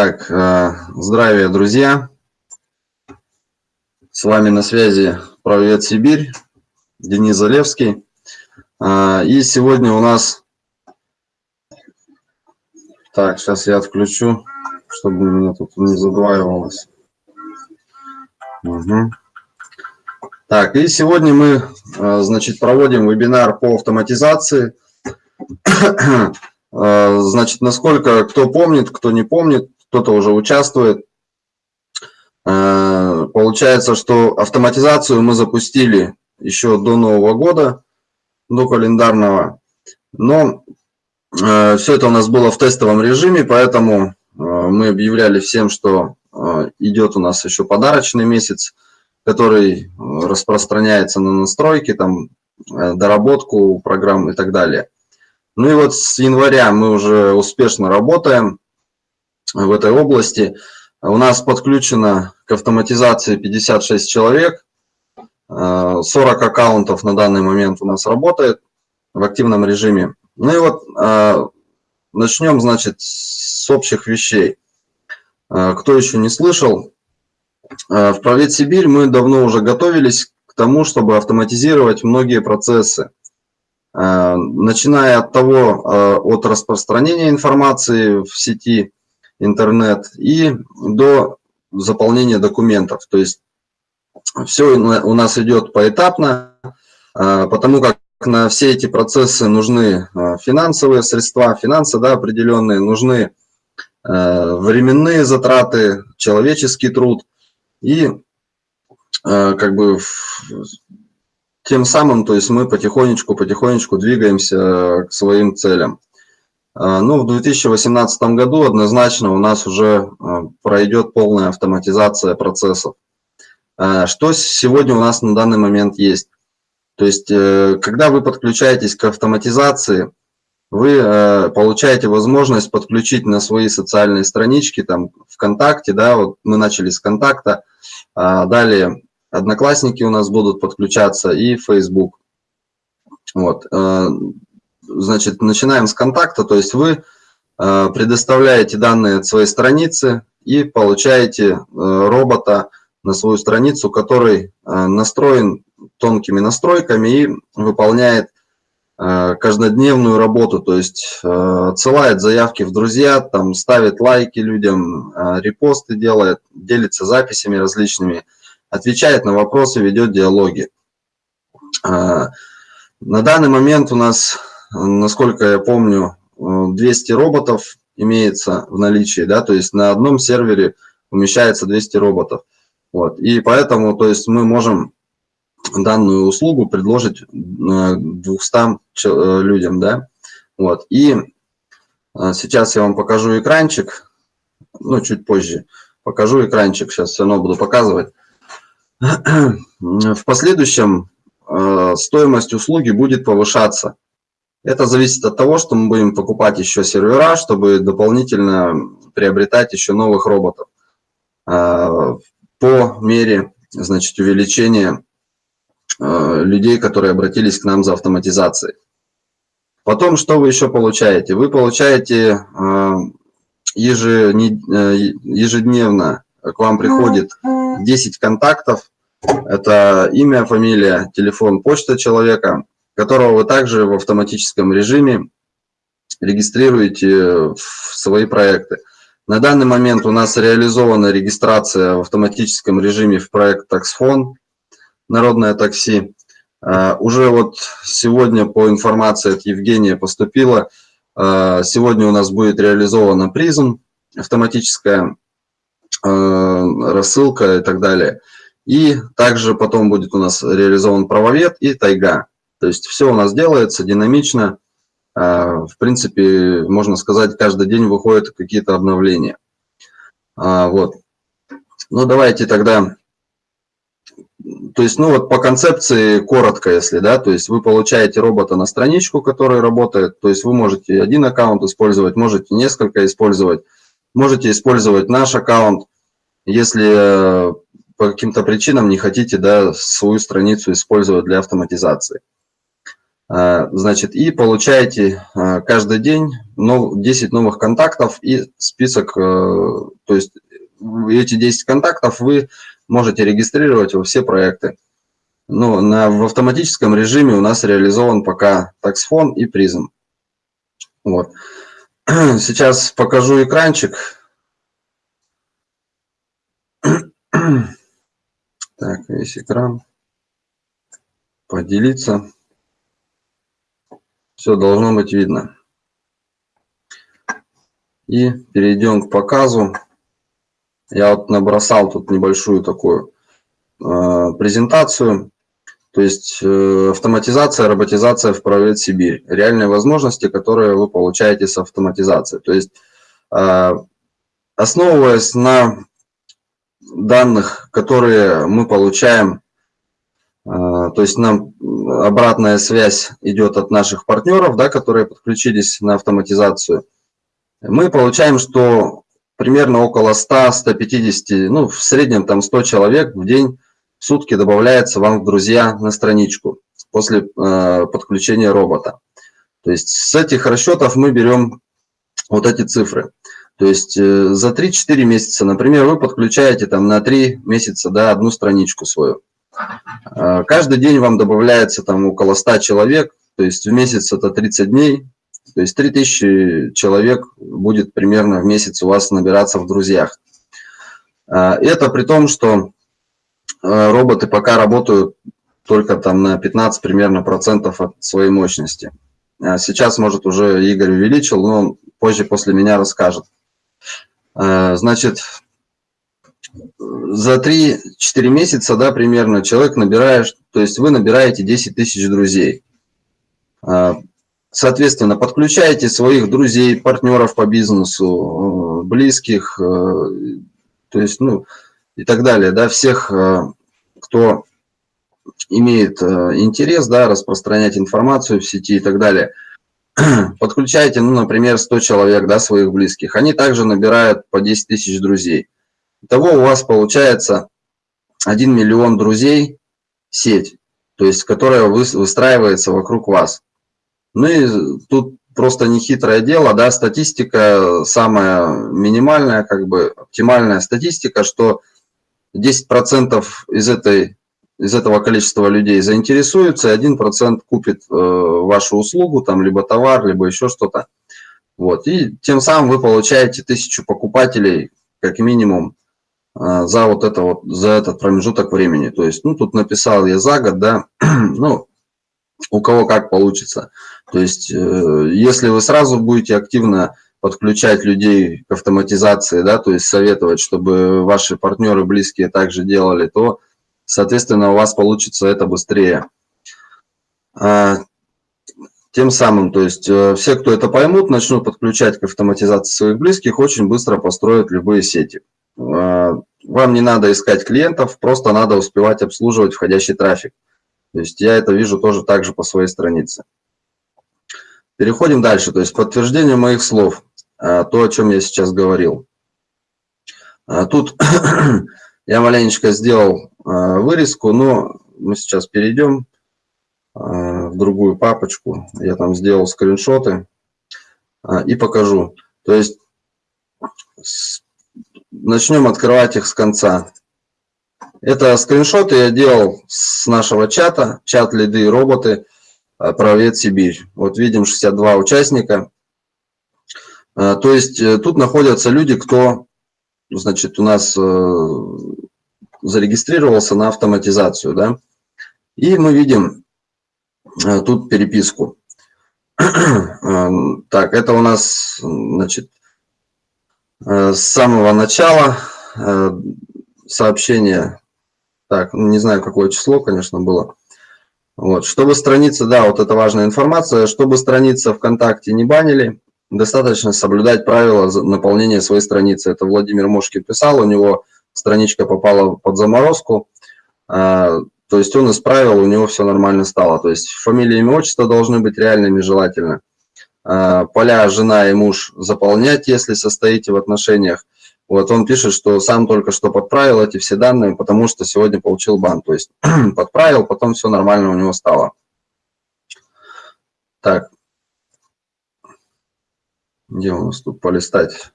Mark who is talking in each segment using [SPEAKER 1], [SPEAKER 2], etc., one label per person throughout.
[SPEAKER 1] Так, э, здравия, друзья. С вами на связи Правовед Сибирь, Денис Залевский. Э, и сегодня у нас... Так, сейчас я отключу, чтобы меня тут не задваивалось. Угу. Так, и сегодня мы, э, значит, проводим вебинар по автоматизации. Значит, насколько кто помнит, кто не помнит, кто-то уже участвует. Э, получается, что автоматизацию мы запустили еще до Нового года, до календарного. Но э, все это у нас было в тестовом режиме, поэтому э, мы объявляли всем, что идет у нас еще подарочный месяц, который распространяется на настройки, там, доработку программ и так далее. Ну и вот с января мы уже успешно работаем в этой области. У нас подключено к автоматизации 56 человек, 40 аккаунтов на данный момент у нас работает в активном режиме. Ну и вот э, начнем, значит, с общих вещей. Э, кто еще не слышал, э, в Провет Сибирь мы давно уже готовились к тому, чтобы автоматизировать многие процессы. Начиная от того, от распространения информации в сети, интернет и до заполнения документов. То есть все у нас идет поэтапно, а, потому как на все эти процессы нужны а, финансовые средства, финансы да, определенные, нужны а, временные затраты, человеческий труд. И как бы тем самым, то есть мы потихонечку-потихонечку двигаемся к своим целям. А, ну, в 2018 году однозначно у нас уже а, пройдет полная автоматизация процессов. А, что сегодня у нас на данный момент есть? То есть, э, когда вы подключаетесь к автоматизации, вы э, получаете возможность подключить на свои социальные странички, там, ВКонтакте, да, вот мы начали с ВКонтакта, далее Одноклассники у нас будут подключаться и Facebook. Вот. Значит, начинаем с контакта, то есть вы э, предоставляете данные от своей страницы и получаете э, робота на свою страницу, который э, настроен тонкими настройками и выполняет каждодневную работу, то есть отсылает заявки в друзья, там ставит лайки людям, репосты делает, делится записями различными, отвечает на вопросы, ведет диалоги. На данный момент у нас насколько я помню, 200 роботов имеется в наличии, да, то есть на одном сервере умещается 200 роботов. Вот. И поэтому, то есть мы можем данную услугу предложить 200 э, людям, да. Вот. И э, сейчас я вам покажу экранчик, ну, чуть позже покажу экранчик, сейчас все равно буду показывать. В последующем э, стоимость услуги будет повышаться. Это зависит от того, что мы будем покупать еще сервера, чтобы дополнительно приобретать еще новых роботов а, по мере значит, увеличения а, людей, которые обратились к нам за автоматизацией. Потом, что вы еще получаете? Вы получаете а, ежедневно, к вам приходит 10 контактов, это имя, фамилия, телефон, почта человека, которого вы также в автоматическом режиме регистрируете в свои проекты. На данный момент у нас реализована регистрация в автоматическом режиме в проект Таксфон, Народное такси. А, уже вот сегодня по информации от Евгения поступила, а, сегодня у нас будет реализована призм, автоматическая а, рассылка и так далее. И также потом будет у нас реализован правовед и тайга. То есть все у нас делается динамично. А, в принципе, можно сказать, каждый день выходят какие-то обновления. А, вот. Ну, давайте тогда... То есть, ну вот по концепции коротко, если, да, то есть вы получаете робота на страничку, который работает, то есть вы можете один аккаунт использовать, можете несколько использовать, можете использовать наш аккаунт, если э, по каким-то причинам не хотите, да, свою страницу использовать для автоматизации. Значит, и получаете каждый день 10 новых контактов и список, то есть эти 10 контактов вы можете регистрировать во все проекты. Ну, на, в автоматическом режиме у нас реализован пока таксфон и призм. Вот. Сейчас покажу экранчик. Так, весь экран. Поделиться. Все должно быть видно. И перейдем к показу. Я вот набросал тут небольшую такую э, презентацию. То есть э, автоматизация, роботизация в Правет Сибирь. Реальные возможности, которые вы получаете с автоматизацией. То есть э, основываясь на данных, которые мы получаем, то есть нам обратная связь идет от наших партнеров, да, которые подключились на автоматизацию, мы получаем, что примерно около 100-150, ну, в среднем там 100 человек в день, в сутки добавляется вам в друзья на страничку после э, подключения робота. То есть с этих расчетов мы берем вот эти цифры. То есть э, за 3-4 месяца, например, вы подключаете там на 3 месяца да, одну страничку свою. Э, каждый день вам добавляется там около 100 человек, то есть в месяц это 30 дней, то есть 3000 человек будет примерно в месяц у вас набираться в друзьях. А, это при том, что а, роботы пока работают только там на 15 примерно процентов от своей мощности. А сейчас, может, уже Игорь увеличил, но позже после меня расскажет. Значит, за 3-4 месяца, да, примерно, человек набирает, то есть вы набираете 10 тысяч друзей. Соответственно, подключайте своих друзей, партнеров по бизнесу, э, близких, э, то есть, ну, и так далее, да, всех, э, кто имеет интерес, да, распространять информацию в сети и так далее. Подключайте, ну, например, 100 человек, да, своих близких. Они также набирают по 10 тысяч друзей. Итого у вас получается 1 миллион друзей сеть, то есть, которая выстраивается вокруг вас. Ну и тут просто нехитрое дело, да, статистика самая минимальная, как бы оптимальная статистика, что 10% из, этой, из этого количества людей заинтересуются, и 1% купит э, вашу услугу, там, либо товар, либо еще что-то. Вот, и тем самым вы получаете тысячу покупателей, как минимум, за вот это вот, за этот промежуток времени. То есть, ну, тут написал я за год, да, ну, у кого как получится. То есть, э, если вы сразу будете активно подключать людей к автоматизации, да, то есть советовать, чтобы ваши партнеры близкие также делали, то, соответственно, у вас получится это быстрее. А, тем самым, то есть э, все, кто это поймут, начнут подключать к автоматизации своих близких, очень быстро построят любые сети. А, вам не надо искать клиентов, просто надо успевать обслуживать входящий трафик. То есть я это вижу тоже так же по своей странице. Переходим дальше, то есть подтверждение моих слов, а, то, о чем я сейчас говорил. А, тут я маленечко сделал вырезку, но мы сейчас перейдем в другую папочку. Я там сделал скриншоты и покажу. То есть начнем открывать их с конца. Это скриншоты я делал с нашего чата, чат лиды и роботы, э, правет Сибирь. Вот видим 62 участника. Э, то есть э, тут находятся люди, кто, значит, у нас зарегистрировался на автоматизацию, да. И мы видим тут переписку. Так, это у нас, значит, с самого начала сообщение так, ну, не знаю, какое число, конечно, было. Вот. Чтобы страница, да, вот это важная информация, чтобы страница ВКонтакте не банили, достаточно соблюдать правила наполнения своей страницы. Это Владимир Мошкин писал, у него страничка попала под заморозку, а, то есть он исправил, у него все нормально стало. То есть фамилия, имя, отчество должны быть реальными желательно. А, поля жена и муж заполнять, если состоите в отношениях. Вот он пишет, что сам только что подправил эти все данные, потому что сегодня получил бан. То есть подправил, потом все нормально у него стало. Так. Где у нас тут полистать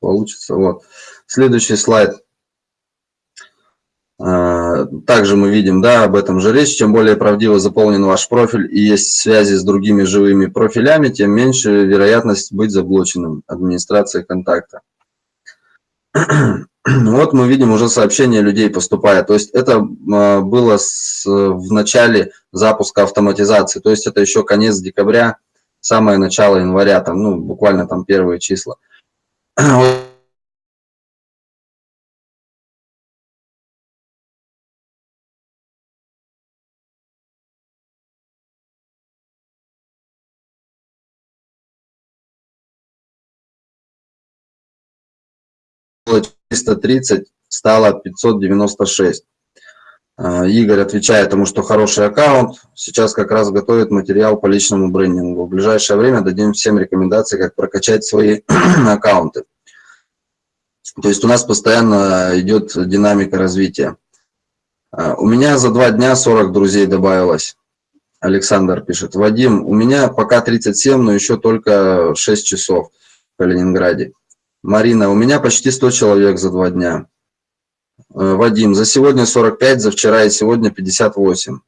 [SPEAKER 1] получится? Вот. Следующий слайд. Также мы видим, да, об этом же речь. Чем более правдиво заполнен ваш профиль и есть связи с другими живыми профилями, тем меньше вероятность быть заблоченным администрацией контакта. Вот мы видим, уже сообщение людей поступает. То есть это а, было с, в начале запуска автоматизации. То есть это еще конец декабря, самое начало января, там, ну, буквально там первые числа. 330, стало 596. А, Игорь отвечает тому, что хороший аккаунт. Сейчас как раз готовит материал по личному брендингу. В ближайшее время дадим всем рекомендации, как прокачать свои аккаунты. То есть у нас постоянно идет динамика развития. А, у меня за два дня 40 друзей добавилось. Александр пишет. Вадим, у меня пока 37, но еще только 6 часов в Калининграде. Марина, у меня почти 100 человек за два дня. Э, Вадим, за сегодня 45, за вчера и сегодня 58.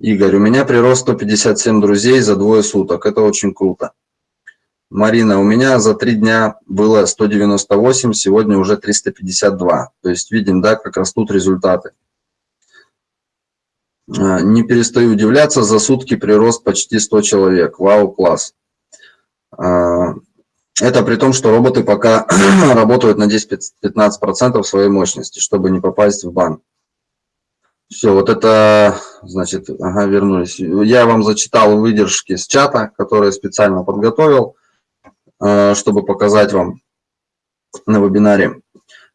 [SPEAKER 1] Игорь, у меня прирост 157 друзей за двое суток. Это очень круто. Марина, у меня за три дня было 198, сегодня уже 352. То есть видим, да, как растут результаты. Э, не перестаю удивляться, за сутки прирост почти 100 человек. Вау, класс. Это при том, что роботы пока работают на 10-15% своей мощности, чтобы не попасть в бан. Все, вот это, значит, ага, вернулись. Я вам зачитал выдержки с чата, которые специально подготовил, э, чтобы показать вам на вебинаре.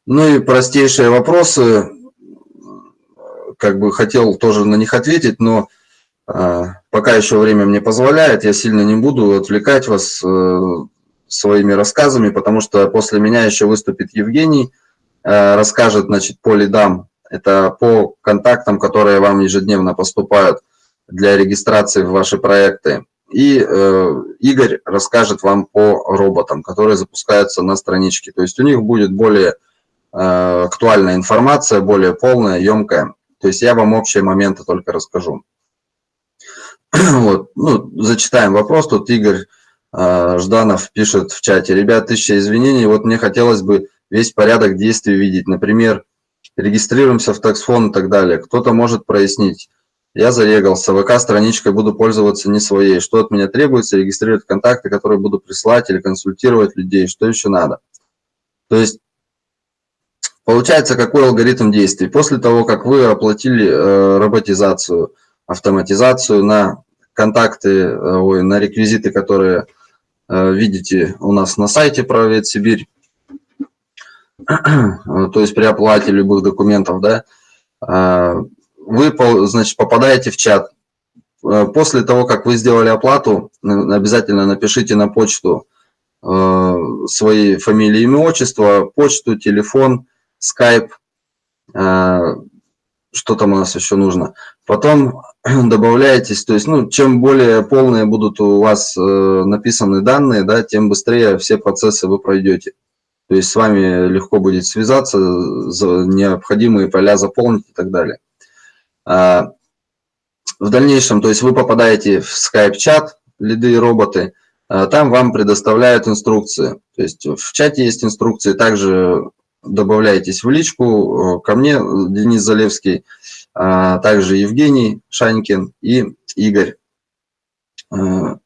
[SPEAKER 1] Ну и простейшие вопросы, как бы хотел тоже на них ответить, но э, пока еще время мне позволяет, я сильно не буду отвлекать вас, э, своими рассказами, потому что после меня еще выступит Евгений, э, расскажет значит, по лидам, это по контактам, которые вам ежедневно поступают для регистрации в ваши проекты. И э, Игорь расскажет вам по роботам, которые запускаются на страничке. То есть у них будет более э, актуальная информация, более полная, емкая. То есть я вам общие моменты только расскажу. Вот. Ну, зачитаем вопрос. Тут Игорь Жданов пишет в чате. Ребят, тысяча извинений. Вот мне хотелось бы весь порядок действий видеть. Например, регистрируемся в таксфон и так далее. Кто-то может прояснить. Я зарегался, ВК-страничкой буду пользоваться не своей. Что от меня требуется? Регистрировать контакты, которые буду присылать или консультировать людей. Что еще надо? То есть, получается, какой алгоритм действий? После того, как вы оплатили э, роботизацию, автоматизацию на контакты, э, ой, на реквизиты, которые видите у нас на сайте Правовед Сибирь, то есть при оплате любых документов, да, э, вы, значит, попадаете в чат. Э, после того, как вы сделали оплату, обязательно напишите на почту свои фамилии, имя, отчество, почту, телефон, скайп, что там у нас еще нужно. Потом добавляетесь, то есть, ну, чем более полные будут у вас э, написаны данные, да, тем быстрее все процессы вы пройдете. То есть с вами легко будет связаться, необходимые поля заполнить и так далее. А, в дальнейшем, то есть вы попадаете в Skype-чат, лиды и роботы, а, там вам предоставляют инструкции. То есть в чате есть инструкции, также добавляйтесь в личку, ко мне, Денис Залевский, а также Евгений Шанькин и Игорь. А,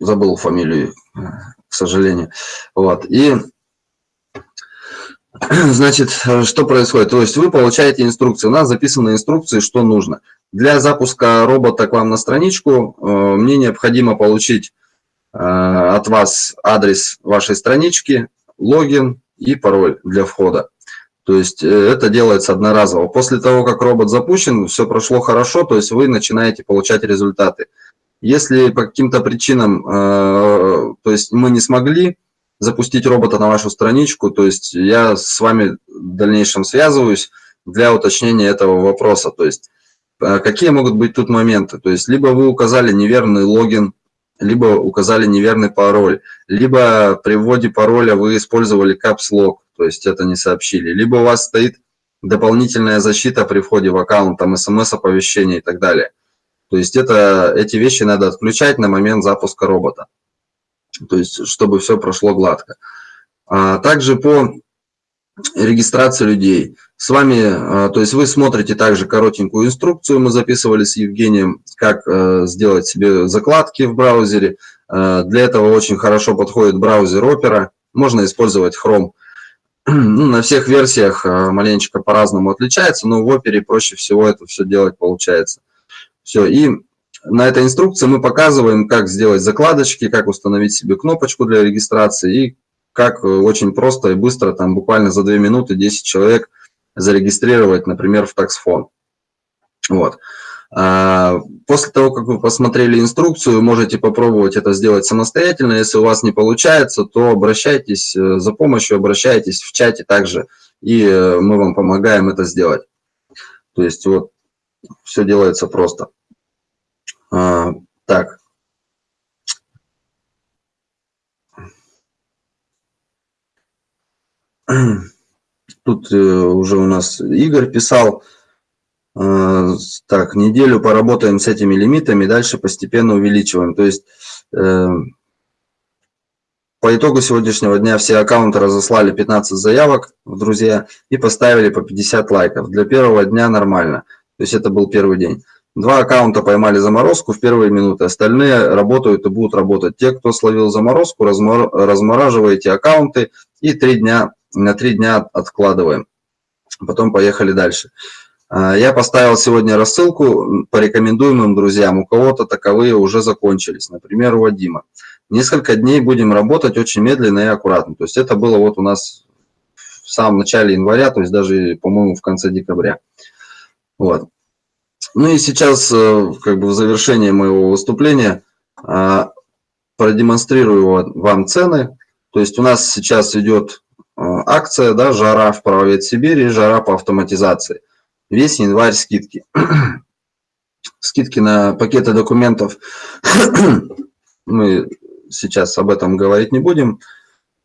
[SPEAKER 1] забыл фамилию, к сожалению. Вот. И, значит, что происходит? То есть вы получаете инструкции. У нас записаны инструкции, что нужно. Для запуска робота к вам на страничку э, мне необходимо получить э, от вас адрес вашей странички, логин и пароль для входа. То есть э, это делается одноразово. После того, как робот запущен, все прошло хорошо, то есть вы начинаете получать результаты. Если по каким-то причинам, э, то есть мы не смогли запустить робота на вашу страничку, то есть я с вами в дальнейшем связываюсь для уточнения этого вопроса. То есть э, какие могут быть тут моменты? То есть либо вы указали неверный логин, либо указали неверный пароль, либо при вводе пароля вы использовали lock, то есть это не сообщили, либо у вас стоит дополнительная защита при входе в аккаунт, там смс-оповещение и так далее. То есть это, эти вещи надо отключать на момент запуска робота. То есть, чтобы все прошло гладко. А также по регистрации людей. С вами, а, то есть вы смотрите также коротенькую инструкцию, мы записывали с Евгением, как э, сделать себе закладки в браузере. Э, для этого очень хорошо подходит браузер Opera. Можно использовать Chrome. Ну, на всех версиях э, маленечко по-разному отличается, но в Opera проще всего это все делать получается. Все, и на этой инструкции мы показываем, как сделать закладочки, как установить себе кнопочку для регистрации и как очень просто и быстро, там буквально за 2 минуты 10 человек зарегистрировать, например, в таксфон. Вот. А, после того, как вы посмотрели инструкцию, можете попробовать это сделать самостоятельно. Если у вас не получается, то обращайтесь э, за помощью, обращайтесь в чате также, и э, мы вам помогаем это сделать. То есть вот все делается просто. А, так. Тут э, уже у нас Игорь писал, так, неделю поработаем с этими лимитами, дальше постепенно увеличиваем. То есть э, по итогу сегодняшнего дня все аккаунты разослали 15 заявок в друзья и поставили по 50 лайков. Для первого дня нормально. То есть это был первый день. Два аккаунта поймали заморозку в первые минуты, остальные работают и будут работать. Те, кто словил заморозку, размораживаете аккаунты и три дня на три дня откладываем. Потом поехали дальше. А, я поставил сегодня рассылку по рекомендуемым друзьям. У кого-то таковые уже закончились, например, у Вадима. Несколько дней будем работать очень медленно и аккуратно. То есть это было вот у нас в самом начале января, то есть даже, по-моему, в конце декабря. Вот. Ну и сейчас, э, как бы в завершение моего выступления, а, продемонстрирую вам цены. То есть у нас сейчас идет Э, акция, да, жара в правовед Сибири, жара по автоматизации. Весь январь скидки. скидки на пакеты документов. Мы сейчас об этом говорить не будем.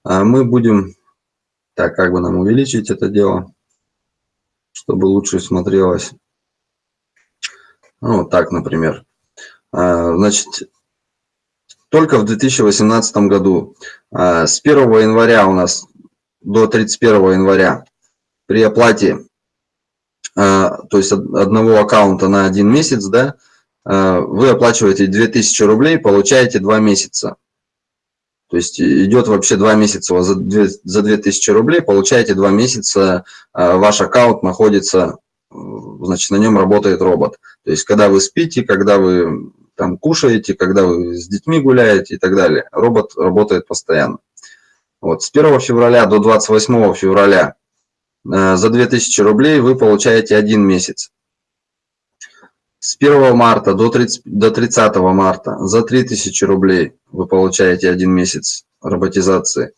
[SPEAKER 1] А мы будем, так, как бы нам увеличить это дело, чтобы лучше смотрелось. Ну, вот так, например. А, значит, только в 2018 году а, с 1 января у нас до 31 января при оплате, то есть одного аккаунта на один месяц, да, э, вы оплачиваете 2000 рублей, получаете 2 месяца. То есть идет вообще 2 месяца, за, 2, за 2000 рублей получаете 2 месяца, э, ваш аккаунт находится, значит, на нем работает робот. То есть когда вы спите, когда вы там кушаете, когда вы с детьми гуляете и так далее, робот работает постоянно. Вот, с 1 февраля до 28 февраля за 2000 рублей вы получаете один месяц. С 1 марта до 30, до 30 марта за 3000 рублей вы получаете один месяц роботизации.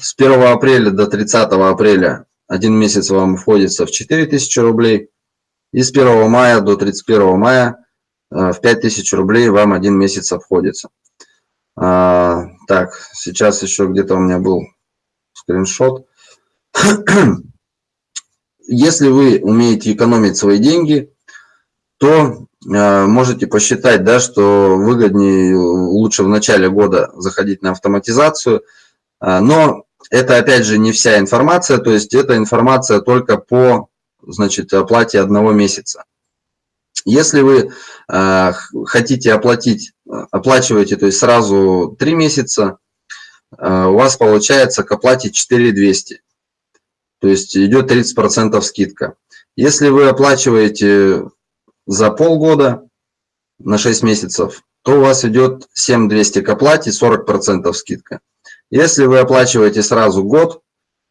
[SPEAKER 1] С 1 апреля до 30 апреля один месяц вам входится в 4000 рублей. И с 1 мая до 31 мая э, в 5000 рублей вам один месяц обходится. А, так, сейчас еще где-то у меня был скриншот. Если вы умеете экономить свои деньги, то э, можете посчитать, да, что выгоднее лучше в начале года заходить на автоматизацию. Э, но это опять же не вся информация, то есть это информация только по значит, оплате одного месяца. Если вы э, хотите оплатить, оплачиваете, то есть сразу 3 месяца, э, у вас получается к оплате 4200. То есть идет 30% скидка. Если вы оплачиваете за полгода на 6 месяцев, то у вас идет 7200 к оплате, 40% скидка. Если вы оплачиваете сразу год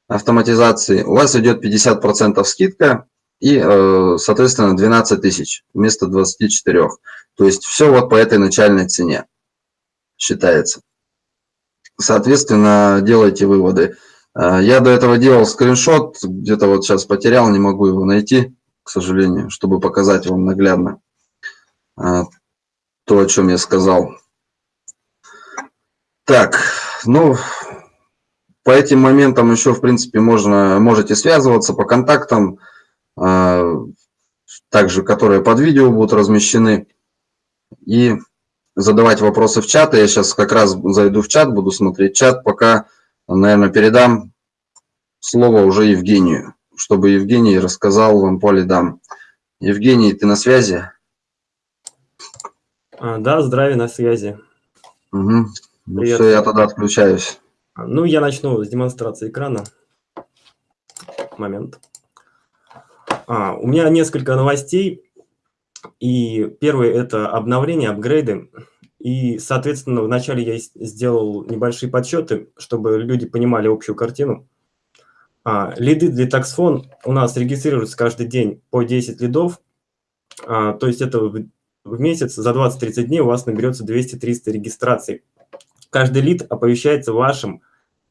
[SPEAKER 1] автоматизации, у вас идет 50% скидка, и, э, соответственно, 12 тысяч вместо 24. То есть все вот по этой начальной цене считается. Соответственно, делайте выводы. Э, я до этого делал скриншот, где-то вот сейчас потерял, не могу его найти, к сожалению, чтобы показать вам наглядно э, то, о чем я сказал. Так, ну, по этим моментам еще, в принципе, можно, можете связываться по контактам, э, также, которые под видео будут размещены, и задавать вопросы в чат. Я сейчас как раз зайду в чат, буду смотреть чат, пока, наверное, передам слово уже Евгению, чтобы Евгений рассказал вам по лидам. Евгений, ты на связи?
[SPEAKER 2] А, да, здравия, на связи.
[SPEAKER 1] Угу. Ну, все, я тогда отключаюсь.
[SPEAKER 2] Ну, я начну с демонстрации экрана. Момент. А, у меня несколько новостей. И первое – это обновление, апгрейды. И, соответственно, вначале я сделал небольшие подсчеты, чтобы люди понимали общую картину. А, лиды для таксфон у нас регистрируются каждый день по 10 лидов. А, то есть это в, в месяц за 20-30 дней у вас наберется 200-300 регистраций. Каждый лид оповещается вашим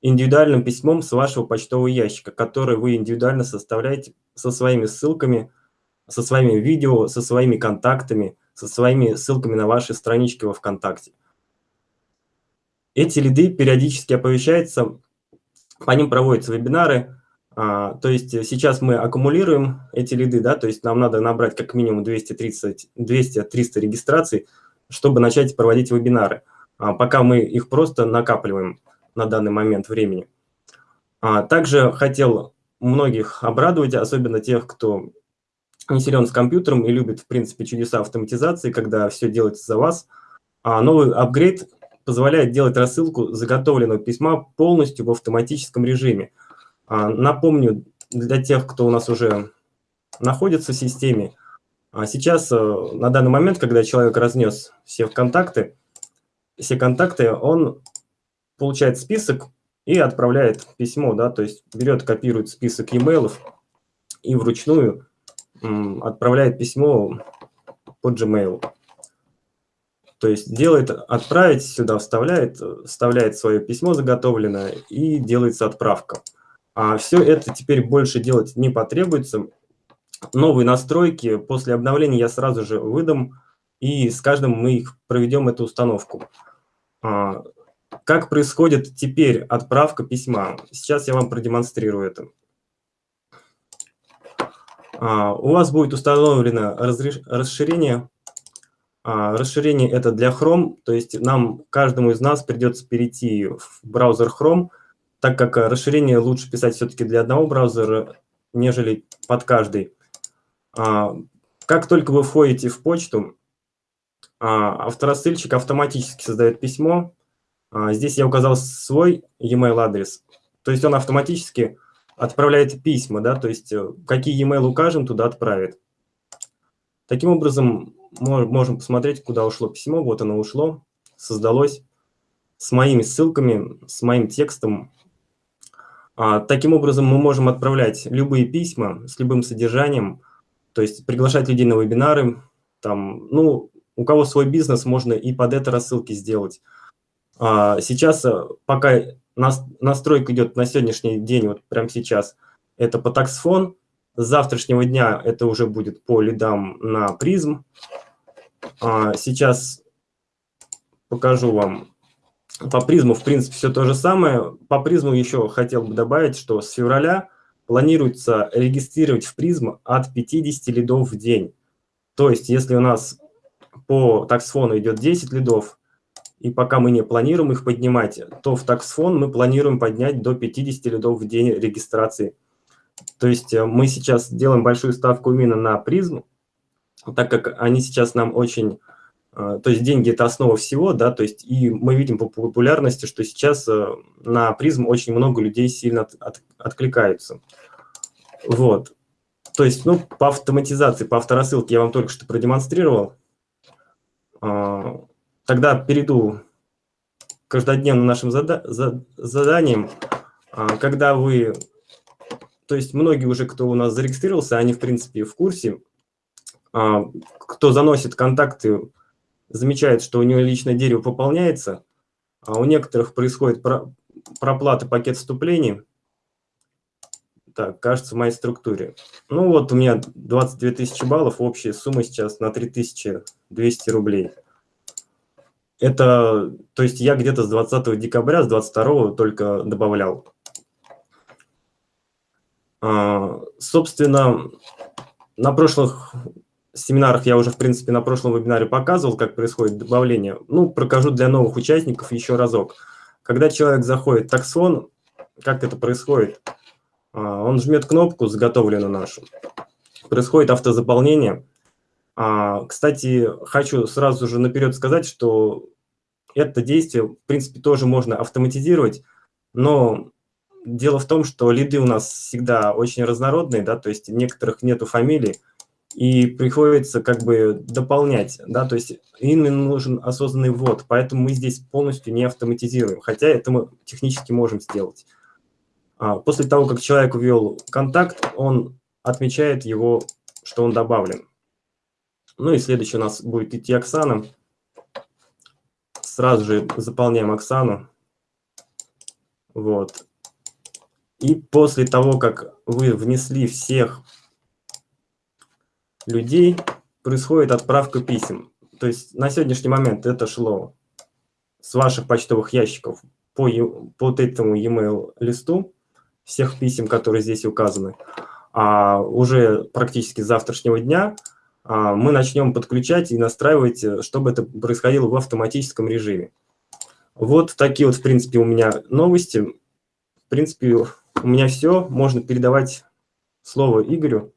[SPEAKER 2] индивидуальным письмом с вашего почтового ящика, который вы индивидуально составляете со своими ссылками, со своими видео, со своими контактами, со своими ссылками на ваши странички во ВКонтакте. Эти лиды периодически оповещаются, по ним проводятся вебинары, а, то есть сейчас мы аккумулируем эти лиды, да, то есть нам надо набрать как минимум 230-300 регистраций, чтобы начать проводить вебинары, а, пока мы их просто накапливаем на данный момент времени. А, также хотел многих обрадовать, особенно тех, кто не силен с компьютером и любит, в принципе, чудеса автоматизации, когда все делается за вас. Новый апгрейд позволяет делать рассылку заготовленного письма полностью в автоматическом режиме – а, напомню для тех, кто у нас уже находится в системе, а сейчас, э, на данный момент, когда человек разнес все контакты, все контакты, он получает список и отправляет письмо, да, то есть берет, копирует список e-mail и вручную отправляет письмо по Gmail. То есть делает, отправить сюда, вставляет, вставляет свое письмо заготовленное и делается отправка. А все это теперь больше делать не потребуется. Новые настройки после обновления я сразу же выдам, и с каждым мы их проведем эту установку. А, как происходит теперь отправка письма? Сейчас я вам продемонстрирую это. А, у вас будет установлено расширение. А, расширение это для Chrome, то есть нам, каждому из нас придется перейти в браузер Chrome, так как расширение лучше писать все-таки для одного браузера, нежели под каждый. А, как только вы входите в почту, авторассыльщик автоматически создает письмо. Здесь я указал свой e-mail адрес. То есть он автоматически отправляет письма, да, то есть э, какие e-mail укажем, туда отправит. Таким образом, можем посмотреть, куда ушло письмо. Вот оно ушло, создалось с моими ссылками, с моим текстом, а, таким образом, мы можем отправлять любые письма с любым содержанием, то есть приглашать людей на вебинары. Там, ну, у кого свой бизнес, можно и под это рассылки сделать. А, сейчас, э, пока настройка идет на сегодняшний день, вот прямо сейчас, это по таксфон. С завтрашнего дня это уже будет по лидам на призм. А, сейчас покажу вам по призму, в принципе, все то же самое. По призму еще хотел бы добавить, что с февраля планируется регистрировать в призм от 50 лидов в день. То есть, если у нас по таксфону идет 10 лидов, и пока мы не планируем их поднимать, то в таксфон мы планируем поднять до 50 лидов в день регистрации. То есть э, мы сейчас делаем большую ставку именно на призм, так как они сейчас нам очень а, то есть деньги – это основа всего, да, то есть и мы видим по популярности, что сейчас э, на призм очень много людей сильно от, от, откликаются. Вот. То есть, ну, по автоматизации, по авторассылке я вам только что продемонстрировал. А, тогда перейду к каждодневным нашим зада заданиям. А, когда вы, то есть многие уже, кто у нас зарегистрировался, они, в принципе, в курсе, кто заносит контакты замечает, что у него личное дерево пополняется, а у некоторых происходит про, проплата пакет вступлений. Так, кажется, в моей структуре. Ну вот у меня 22 тысячи баллов, общая сумма сейчас на 3200 рублей. Это, то есть я где-то с 20 декабря, с 22 только добавлял. А, собственно, на прошлых семинарах я уже, в принципе, на прошлом вебинаре показывал, как происходит добавление. Ну, прокажу для новых участников еще разок. Когда человек заходит в таксон, как это происходит? А, он жмет кнопку «Заготовлено нашу». Происходит автозаполнение. А, кстати, хочу сразу же наперед сказать, что это действие, в принципе, тоже можно автоматизировать, но дело в том, что лиды у нас всегда очень разнородные, да, то есть некоторых нету фамилий, и приходится как бы дополнять, да, то есть именно нужен осознанный ввод, поэтому мы здесь полностью не автоматизируем, хотя это мы технически можем сделать. А, после того, как человек ввел контакт, он отмечает его, что он добавлен. Ну и следующий у нас будет идти Оксана. Сразу же заполняем Оксану. Вот. И после того, как вы внесли всех людей, происходит отправка писем. То есть на сегодняшний момент это шло с ваших почтовых ящиков по, по вот этому e-mail листу всех писем, которые здесь указаны. А уже практически с завтрашнего дня мы начнем подключать и настраивать, э, чтобы это происходило в автоматическом режиме. Вот такие вот, в принципе, у меня новости. В принципе, у меня все. Можно передавать слово Игорю.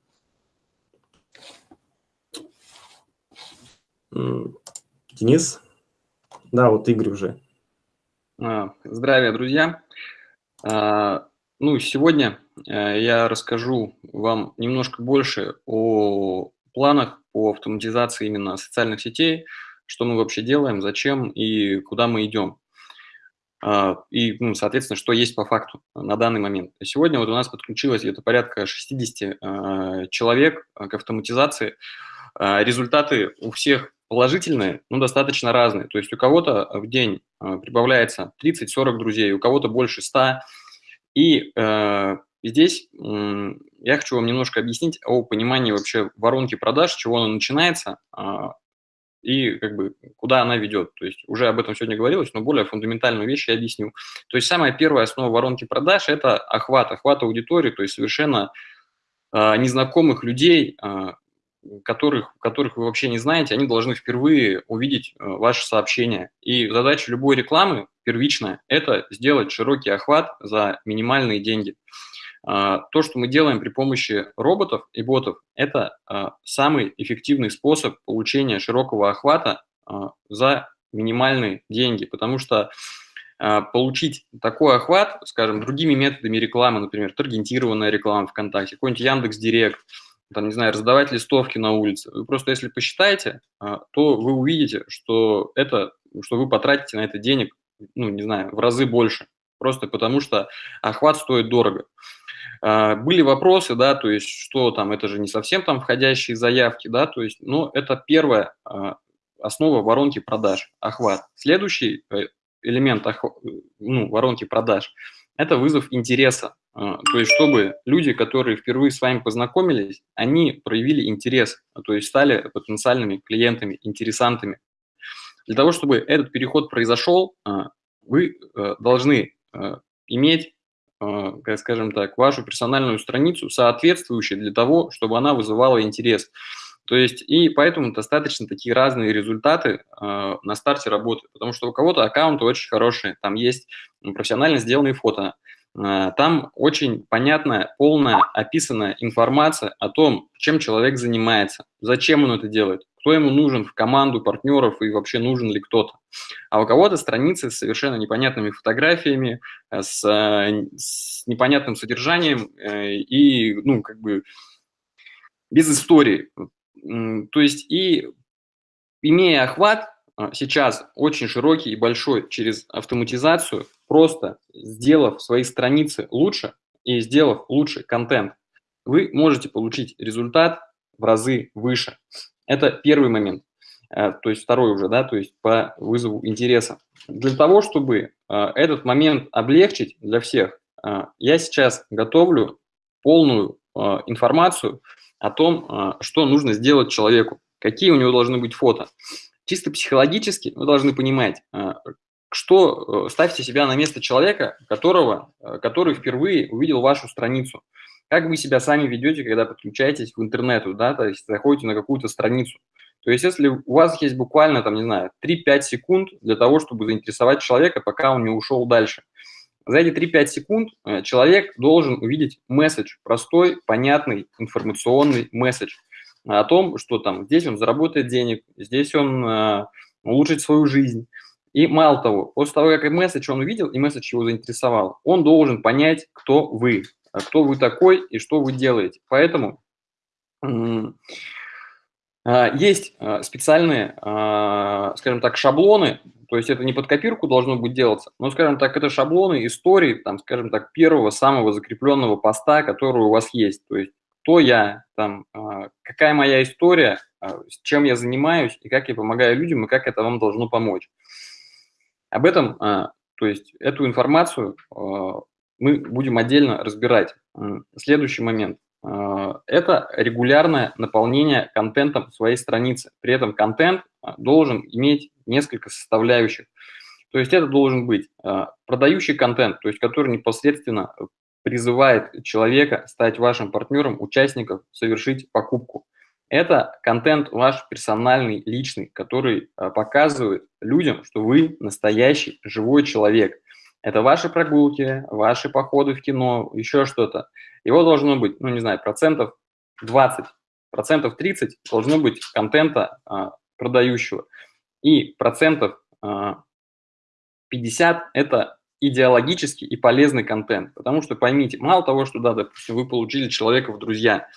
[SPEAKER 2] Денис? Да, вот Игорь уже.
[SPEAKER 3] А, здравия, друзья. А, ну, сегодня э, я расскажу вам немножко больше о планах по автоматизации именно социальных сетей, что мы вообще делаем, зачем и куда мы идем. А, и, ну, соответственно, что есть по факту на данный момент. Сегодня вот у нас подключилось где-то порядка 60 а, человек к автоматизации. А, результаты у всех положительные, но достаточно разные. То есть у кого-то в день прибавляется 30-40 друзей, у кого-то больше 100. И здесь я хочу вам немножко объяснить о понимании вообще воронки продаж, чего она начинается а, и как бы куда она ведет. То есть уже об этом сегодня говорилось, но более фундаментальную вещь я объясню. То есть самая первая основа воронки продаж – это охват, охват аудитории, то есть совершенно а, незнакомых людей, а, которых, которых вы вообще не знаете, они должны впервые увидеть ваше сообщение. И задача любой рекламы первичная – это сделать широкий охват за минимальные деньги. А, то, что мы делаем при помощи роботов и ботов, это а, самый эффективный способ получения широкого охвата а, за минимальные деньги, потому что получить такой охват, скажем, другими методами рекламы, например, таргетированная реклама ВКонтакте, какой-нибудь Яндекс Директ, там, не знаю, раздавать листовки на улице. Вы просто, если посчитаете, то вы увидите, что это, что вы потратите на это денег, ну, не знаю, в разы больше, просто потому что охват стоит дорого. А, были вопросы, да, то есть, что там, это же не совсем там входящие заявки, да, то есть, ну, это первая а, основа воронки продаж, охват. Следующий э, элемент ну, воронки продаж – это вызов интереса. А, то есть, чтобы люди, которые впервые с вами познакомились, они проявили интерес, то есть стали потенциальными клиентами, интересантами. Для того, чтобы этот переход произошел, вы э, должны э, иметь а, скажем так, вашу персональную страницу, соответствующую для того, чтобы она вызывала интерес. То есть, и поэтому достаточно такие разные результаты э, на старте работы, потому что у кого-то аккаунты очень хорошие, там есть профессионально сделанные фото, э, там очень понятная, полная, описанная информация о том, чем человек занимается, зачем он это делает, кто ему нужен в команду партнеров и вообще нужен ли кто-то. А у кого-то страницы с совершенно непонятными фотографиями, э, с, э, с непонятным содержанием э, и, ну, как бы без истории. То есть и имея охват сейчас очень широкий и большой через автоматизацию, просто сделав свои страницы лучше и сделав лучше контент, вы можете получить результат в разы выше. Это первый момент. Э, то есть второй уже, да, то есть по вызову интереса. Для того, чтобы э, этот момент облегчить для всех, э, я сейчас готовлю полную информацию о том, что нужно сделать человеку, какие у него должны быть фото. чисто психологически вы должны понимать, что ставьте себя на место человека, которого, который впервые увидел вашу страницу. Как вы себя сами ведете, когда подключаетесь в интернету, да, то есть заходите на какую-то страницу. То есть если у вас есть буквально, там, не знаю, 3-5 секунд для того, чтобы заинтересовать человека, пока он не ушел дальше. За эти 3-5 секунд э, человек должен увидеть месседж, простой, понятный, информационный месседж о том, что там здесь он заработает денег, здесь он э, улучшит свою жизнь. И мало того, после того, как месседж он увидел, и месседж его заинтересовал, он должен понять, кто вы, кто вы такой и что вы делаете. Поэтому а, есть а, специальные, скажем так, шаблоны, то есть это не под копирку должно быть делаться, но, скажем так, это шаблоны истории, там, скажем так, первого самого закрепленного поста, который у вас есть. То есть кто я, там, какая моя история, с чем я занимаюсь и как я помогаю людям, и как это вам должно помочь. Об этом, то есть эту информацию мы будем отдельно разбирать. Следующий момент. А, это регулярное наполнение контентом своей страницы. При этом контент а, должен иметь несколько составляющих. То есть это должен быть продающий контент, то есть который непосредственно призывает человека стать вашим партнером, участником, совершить покупку. Это контент ваш персональный, личный, который показывает людям, что вы настоящий живой человек – это ваши прогулки, ваши походы в кино, еще что-то. Его должно быть, ну, не знаю, процентов 20, процентов 30 должно быть контента а, продающего. И процентов а, 50 – это идеологический и полезный контент. Потому что поймите, мало того, что, да, допустим, вы получили человека в друзья,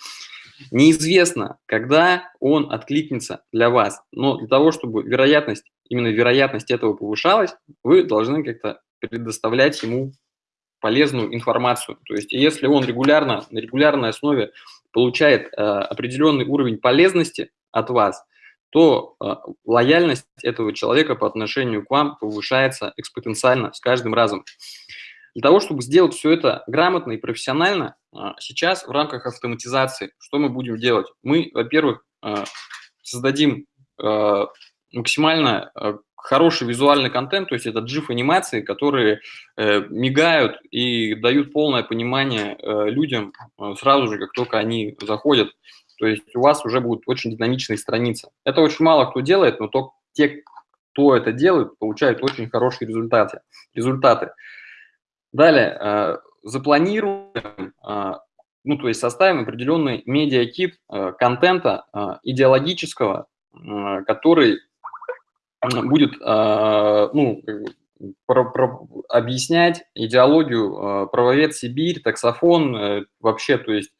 [SPEAKER 3] неизвестно, когда он откликнется для вас. Но для того, чтобы вероятность, именно вероятность этого повышалась, вы должны как-то предоставлять ему полезную информацию. То есть если он регулярно, на регулярной основе получает э, определенный уровень полезности от вас, то э, лояльность этого человека по отношению к вам повышается экспоненциально с каждым разом. Для того, чтобы сделать все это грамотно и профессионально, э, сейчас в рамках автоматизации что мы будем делать? Мы, во-первых, э, создадим э, максимально э, хороший визуальный контент, то есть это GIF-анимации, которые э, мигают и дают полное понимание э, людям э, сразу же, как только они заходят. То есть у вас уже будут очень динамичные страницы. Это очень мало кто делает, но то, те, кто это делает, получают очень хорошие результаты. результаты. Далее, э, запланируем, э, ну, то есть составим определенный медиакит э, контента э, идеологического, э, который будет а, ну, про, про, объяснять идеологию а, правовед Сибирь, таксофон, э, вообще, то есть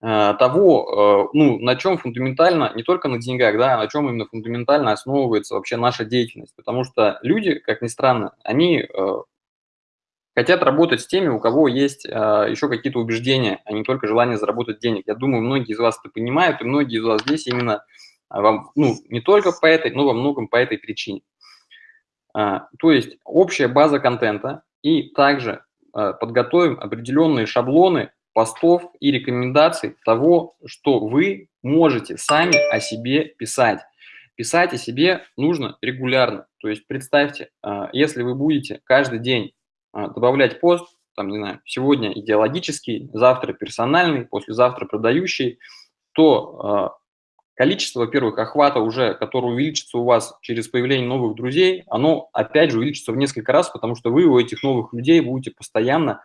[SPEAKER 3] а, того, ну, на чем фундаментально, не только на деньгах, да, на чем именно фундаментально основывается вообще наша деятельность. Потому что люди, как ни странно, они хотят работать с теми, у кого есть еще какие-то убеждения, а не только желание заработать денег. Я думаю, многие из вас это понимают, и многие из вас здесь именно а вам, ну, не только по этой, но во многом по этой причине. А, то есть общая база контента и также а, подготовим определенные шаблоны постов и рекомендаций того, что вы можете сами о себе писать. Писать о себе нужно регулярно. То есть представьте, если вы будете каждый день добавлять пост, там, не знаю, сегодня идеологический, завтра персональный, послезавтра продающий, то количество, во-первых, охвата уже, которое увеличится у вас через появление новых друзей, оно опять же увеличится в несколько раз, потому что вы у этих новых людей будете постоянно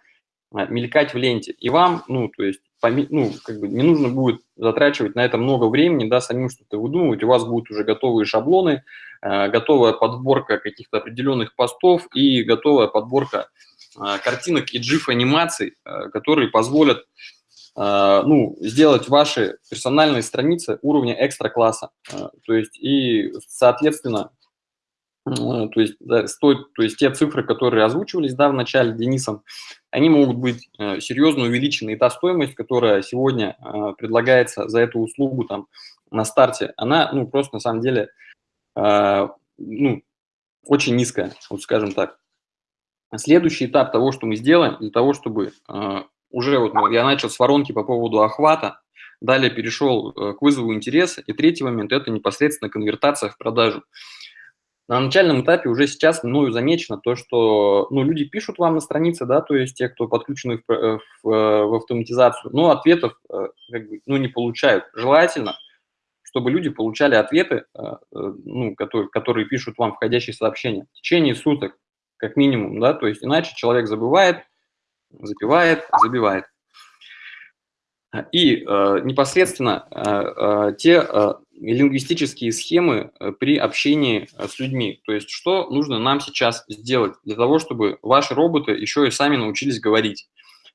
[SPEAKER 3] а, мелькать в ленте. И вам, ну, то есть, ну, как бы не нужно будет затрачивать на это много времени, да, самим что-то выдумывать, у вас будут уже готовые шаблоны, а, готовая подборка каких-то определенных постов и готовая подборка а, картинок и GIF-анимаций, которые позволят ну, сделать ваши персональные страницы уровня экстра-класса. А, то есть, и, соответственно, то есть, да, стоит, то есть те цифры, которые озвучивались да, в начале Денисом, они могут быть э, серьезно увеличены. И та стоимость, которая сегодня э, предлагается за эту услугу там, на старте, она ну, просто на самом деле ну, очень низкая, вот скажем так. Следующий этап того, что мы сделаем, для того, чтобы уже вот я начал с воронки по поводу охвата. Далее перешел э, к вызову интереса. И третий момент – это непосредственно конвертация в продажу. На начальном этапе уже сейчас мною замечено то, что ну, люди пишут вам на странице, да, то есть те, кто подключены в, в, в автоматизацию, но ответов как бы, ну, не получают. Желательно – чтобы люди получали ответы, э, э, ну, которые, которые пишут вам входящие сообщения в течение суток, как минимум, да, то есть иначе человек забывает, запивает, забивает. И э, непосредственно э, э, те э, лингвистические схемы при общении с людьми. То есть что нужно нам сейчас сделать для того, чтобы ваши роботы еще и сами научились говорить?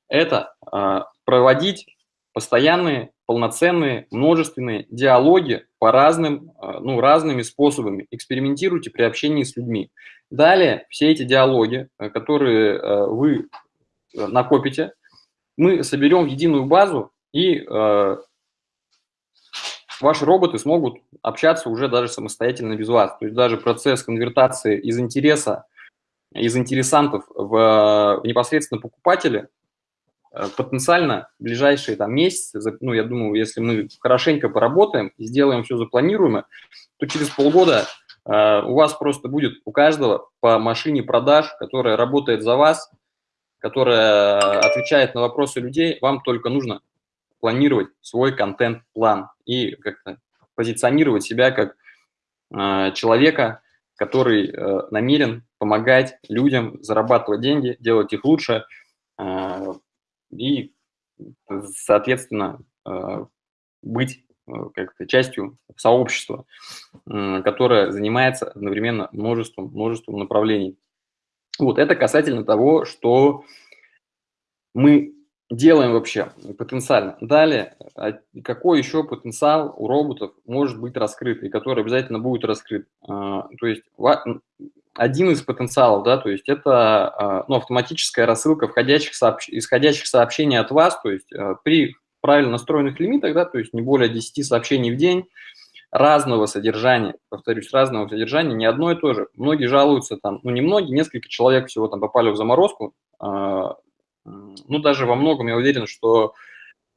[SPEAKER 3] Это э, проводить постоянные, полноценные, множественные диалоги по разным, э, ну, разными способами. Экспериментируйте при общении с людьми. Далее все эти диалоги, э, которые э, вы накопите, мы соберем в единую базу, и ваши роботы смогут общаться уже даже самостоятельно без вас. То есть даже процесс конвертации из интереса, из интересантов в, в непосредственно покупателя Э, потенциально в ближайшие там, месяцы, ну, я думаю, если мы хорошенько поработаем, сделаем все запланируемо, то через полгода э, у вас просто будет у каждого по машине продаж, которая работает за вас, которая отвечает на вопросы людей, вам только нужно планировать свой контент-план и как-то позиционировать себя как э, человека, который э, намерен помогать людям зарабатывать деньги, делать их лучше, э, и, соответственно, э, быть э, как-то частью сообщества, которое занимается одновременно множеством, множеством направлений. Вот это касательно того, что мы делаем вообще потенциально. Далее, а какой еще потенциал у роботов может быть раскрыт и который обязательно будет раскрыт? А, то есть один из потенциалов, да, то есть это а, ну, автоматическая рассылка входящих сообщ... исходящих сообщений от вас, то есть при правильно настроенных лимитах, да, то есть не более 10 сообщений в день, разного содержания, повторюсь, разного содержания, не одно и то же. Многие жалуются там, ну не многие, несколько человек всего там попали в заморозку, а, ну даже во многом я уверен, что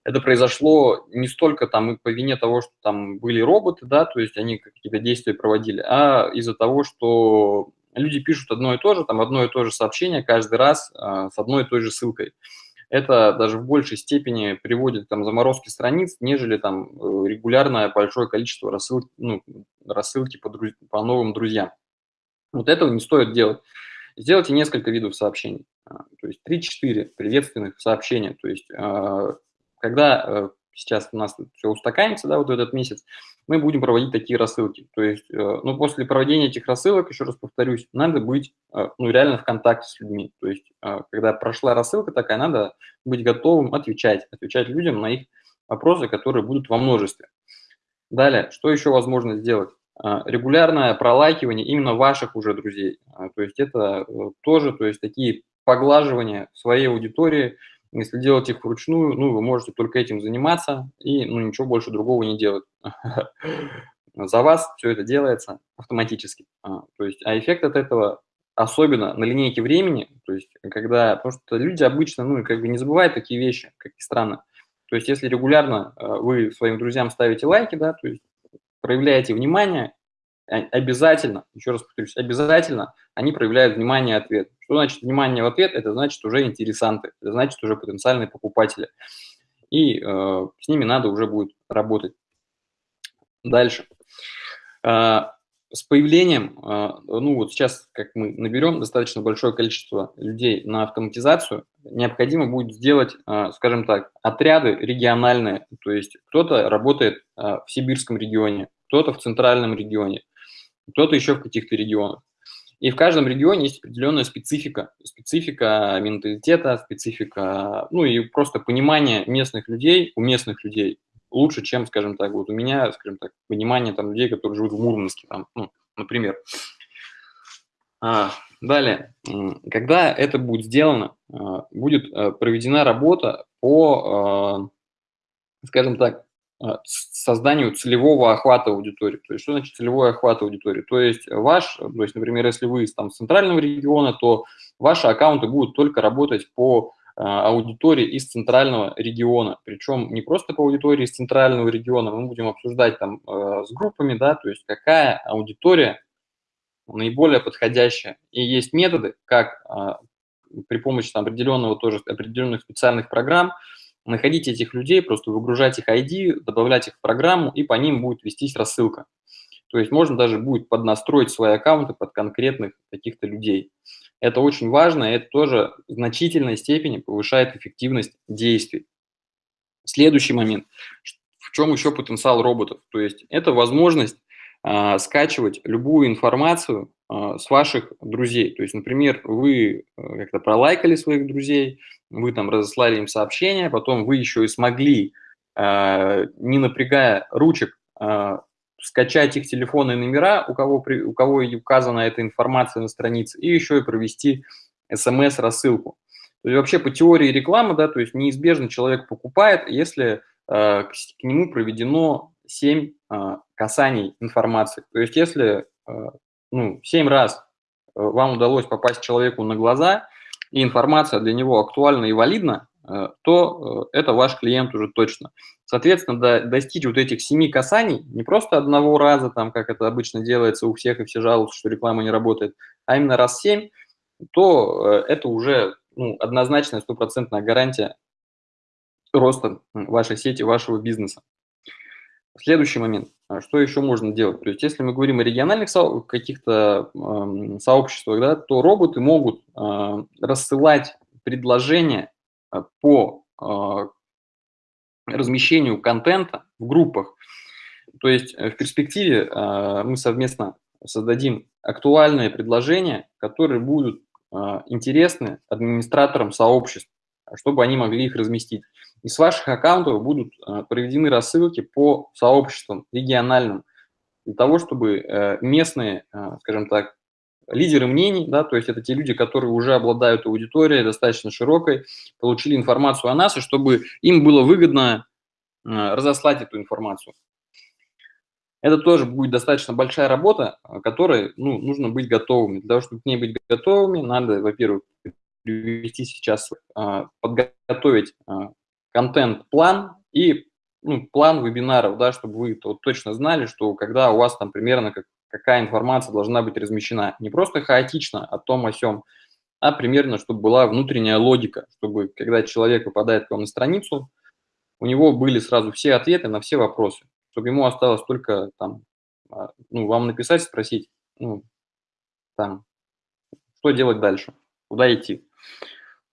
[SPEAKER 3] это произошло не столько там по вине того, что там были роботы, да, то есть они какие-то действия проводили, а из-за того, что люди пишут одно и то же, там одно и то же сообщение каждый раз э, с одной и той же ссылкой. Это даже в большей степени приводит там заморозки страниц, нежели там э, регулярное большое количество рассыл, ну, рассылки по, друз... по новым друзьям. Вот этого не стоит делать. Сделайте несколько видов сообщений, а, то есть 3-4 приветственных сообщения. То есть а, когда э, сейчас у нас все устаканится, да, вот этот месяц, мы будем проводить такие рассылки. То есть, э, ну, после проведения этих рассылок, еще раз повторюсь, надо быть, э, ну, реально в контакте с людьми. То есть, э, когда прошла рассылка такая, надо быть готовым отвечать, отвечать людям на их вопросы, которые будут во множестве. Далее, что еще возможно сделать? Регулярное пролайкивание именно ваших уже друзей. То есть это тоже, то есть такие поглаживания своей аудитории, если делать их вручную, ну, вы можете только этим заниматься и ну, ничего больше другого не делать. За вас все это делается автоматически. А, то есть, а эффект от этого, особенно на линейке времени, то есть, когда, потому что люди обычно, ну, как бы не забывают такие вещи, как и странно. То есть, если регулярно а, вы своим друзьям ставите лайки, да, то есть проявляете внимание, обязательно, еще раз повторюсь, обязательно они проявляют внимание ответ. Что значит внимание в ответ? Это значит уже интересанты, это значит уже потенциальные покупатели. И э, с ними надо уже будет работать. Дальше. Э, с появлением, э, ну вот сейчас, как мы наберем достаточно большое количество людей на автоматизацию, необходимо будет сделать, э, скажем так, отряды региональные. То есть кто-то работает в сибирском регионе, кто-то в центральном регионе, кто-то еще в каких-то регионах. И в каждом регионе есть определенная специфика, специфика менталитета, специфика, ну и просто понимание местных людей, у местных людей лучше, чем, скажем так, вот у меня, скажем так, понимание там людей, которые живут в Мурманске, там, ну, например. А, далее, когда это будет сделано, а, будет а, проведена работа по, а, скажем так, созданию целевого охвата аудитории. То есть, что значит целевой охват аудитории? То есть, ваш, то есть, например, если вы там с центрального региона, то ваши аккаунты будут только работать по аудитории из центрального региона. Причем не просто по аудитории из центрального региона, мы будем обсуждать там с группами, да, то есть какая аудитория наиболее подходящая. И есть методы, как при помощи там, определенного тоже определенных специальных программ находить этих людей, просто выгружать их ID, добавлять их в программу, и по ним будет вестись рассылка. То есть можно даже будет поднастроить свои аккаунты под конкретных каких-то людей. Это очень важно, и это тоже в значительной степени повышает эффективность действий. Следующий момент. В чем еще потенциал роботов? То есть это возможность а, скачивать любую информацию с ваших друзей. То есть, например, вы э, как-то пролайкали своих друзей, вы там разослали им сообщение, потом вы еще и смогли, а, не напрягая ручек, скачать их телефонные номера, у кого, у кого указана эта информация на странице, и еще и провести смс-рассылку. То есть вообще по теории рекламы, да, то есть неизбежно человек покупает, если э, к, нему проведено 7 э, касаний информации. То есть если ну, 7 раз э, вам удалось попасть человеку на глаза, и информация для него актуальна и валидна, э, то э, это ваш клиент уже точно. Соответственно, до, достичь вот этих семи касаний не просто одного раза, там, как это обычно делается у всех, и все жалуются, что реклама не работает, а именно раз семь, то это уже ну, однозначная стопроцентная гарантия роста вашей сети, вашего бизнеса. Следующий момент. А что еще можно делать? То есть, если мы говорим о региональных со каких-то э, сообществах, да, то роботы могут э, рассылать предложения а, по э, размещению контента в группах. То есть, в перспективе э, мы совместно создадим актуальные предложения, которые будут э, интересны администраторам сообществ, чтобы они могли их разместить. Из ваших аккаунтов будут э, проведены рассылки по сообществам региональным, для того, чтобы э, местные, э, скажем так, лидеры мнений, да, то есть это те люди, которые уже обладают аудиторией достаточно широкой, получили информацию о нас, и чтобы им было выгодно разослать эту информацию. Это тоже будет достаточно большая работа, которой ну, нужно быть готовыми. Для того, чтобы к ней быть готовыми, надо, во-первых, привести сейчас, подготовить контент-план и ну, план вебинаров, да, чтобы вы вот точно знали, что когда у вас там примерно как, какая информация должна быть размещена. Не просто хаотично о том, о сем, а примерно, чтобы была внутренняя логика, чтобы когда человек попадает к вам на страницу, у него были сразу все ответы на все вопросы, чтобы ему осталось только там, а, ну, вам написать, спросить, ну, там, что делать дальше, куда идти.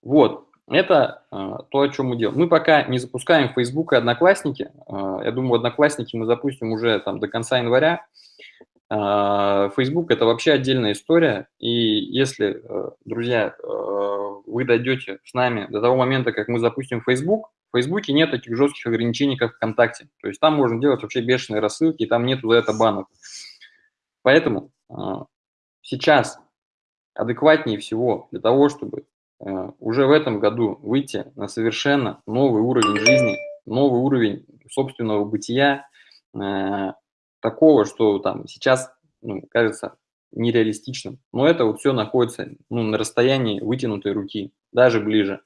[SPEAKER 3] Вот, это а, то, о чем мы делаем. Мы пока не запускаем Facebook и Одноклассники. А, я думаю, Одноклассники мы запустим уже там до конца января. А, Facebook – это вообще отдельная история. И если, э, друзья, э, вы дойдете с нами до того момента, как мы запустим Facebook, в Фейсбуке нет таких жестких ограничений, как ВКонтакте. То есть там можно делать вообще бешеные рассылки, и там нету за это банок. Поэтому сейчас адекватнее всего для того, чтобы Э, уже в этом году выйти на совершенно новый уровень жизни, новый уровень собственного бытия, э, такого, что там сейчас ну, кажется нереалистичным. Но это вот все находится ну, на расстоянии вытянутой руки, даже ближе.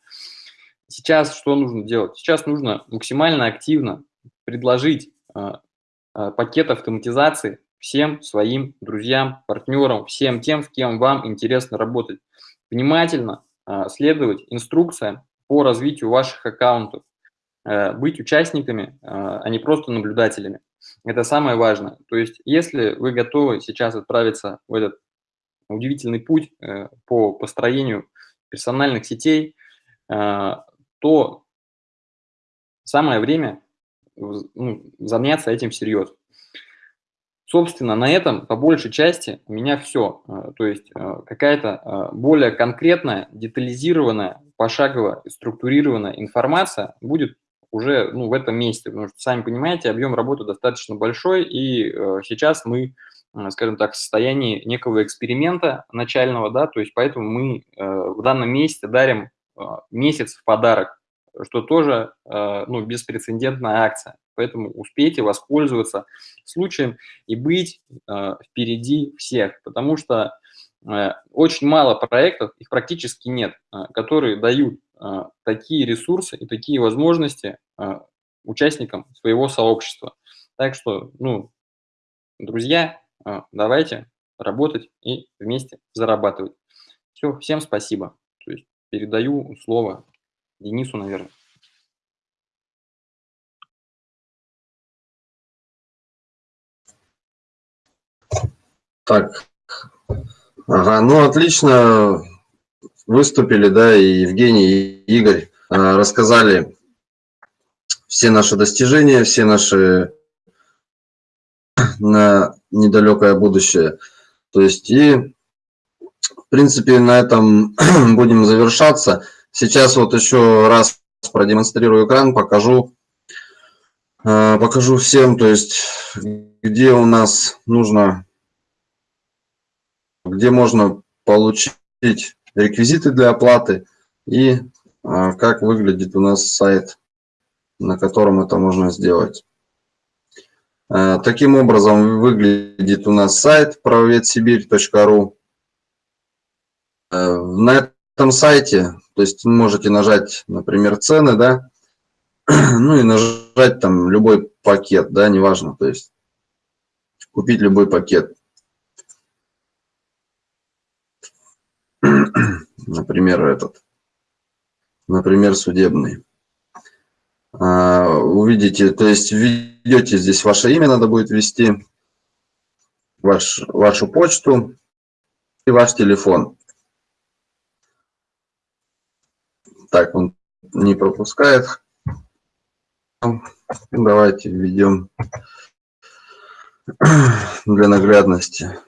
[SPEAKER 3] Сейчас что нужно делать? Сейчас нужно максимально активно предложить э, пакет автоматизации всем своим друзьям, партнерам, всем тем, с кем вам интересно работать. Внимательно следовать инструкциям по развитию ваших аккаунтов, э, быть участниками, а, а не просто наблюдателями. Это самое важное. То есть, если вы готовы сейчас отправиться в этот удивительный путь э, по построению персональных сетей, э, то самое время ну, заняться этим всерьез. Собственно, на этом по большей части у меня все. Э, то есть э, какая-то э, более конкретная, детализированная, пошагово структурированная информация будет уже ну, в этом месте, потому что, сами понимаете, объем работы достаточно большой, и сейчас мы, скажем так, в состоянии некого эксперимента начального, да, то есть поэтому мы в данном месте дарим месяц в подарок, что тоже ну, беспрецедентная акция. Поэтому успейте воспользоваться случаем и быть э, впереди всех, потому что э, очень мало проектов, их практически нет, э, которые дают такие ресурсы и такие возможности участникам своего сообщества. Так что, ну, друзья, давайте работать и вместе зарабатывать. Все, всем спасибо. То есть передаю слово Денису, наверное.
[SPEAKER 1] Так, ага, ну отлично выступили, да, и Евгений, и Игорь а, рассказали все наши достижения, все наши на недалекое будущее. То есть и, в принципе, на этом будем завершаться. Сейчас вот еще раз продемонстрирую экран, покажу, а, покажу всем, то есть где у нас нужно где можно получить реквизиты для оплаты и а, как выглядит у нас сайт, на котором это можно сделать. А, таким образом выглядит у нас сайт правоведсибирь.ру. А, на этом сайте, то есть можете нажать, например, цены, да, ну и нажать там любой пакет, да, неважно, то есть купить любой пакет. Например, этот, например, судебный. А, увидите, то есть введете здесь ваше имя, надо будет ввести, ваш, вашу почту и ваш телефон. Так, он не пропускает. Давайте введем для наглядности.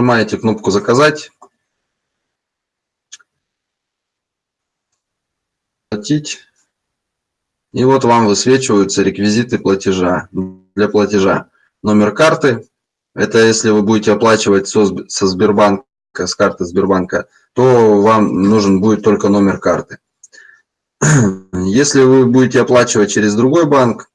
[SPEAKER 1] Нажимаете кнопку «Заказать». Платить. И вот вам высвечиваются реквизиты платежа. Для платежа номер карты. Это если вы будете оплачивать со, со Сбербанка, с карты Сбербанка, то вам нужен будет только номер карты. Если вы будете оплачивать через другой банк,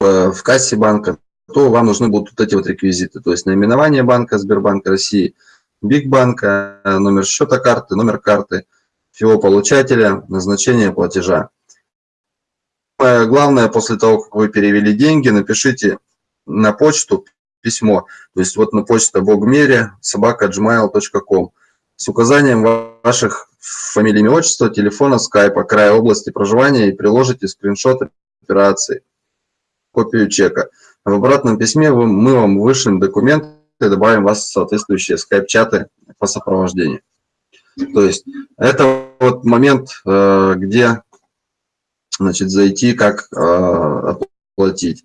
[SPEAKER 1] э, в кассе банка, то вам нужны будут вот эти вот реквизиты, то есть наименование банка Сбербанк России, БИГ банка, номер счета карты, номер карты, всего получателя, назначение платежа. Главное, после того, как вы перевели деньги, напишите на почту письмо, то есть вот на почту богмере собака gmail.com с указанием ваших фамилий, имя, отчества, телефона, скайпа, края области проживания и приложите скриншот операции, копию чека. В обратном письме мы вам вышлем документы и добавим вас в соответствующие скайп-чаты по сопровождению. То есть это вот момент, э, где значит, зайти, как э, оплатить.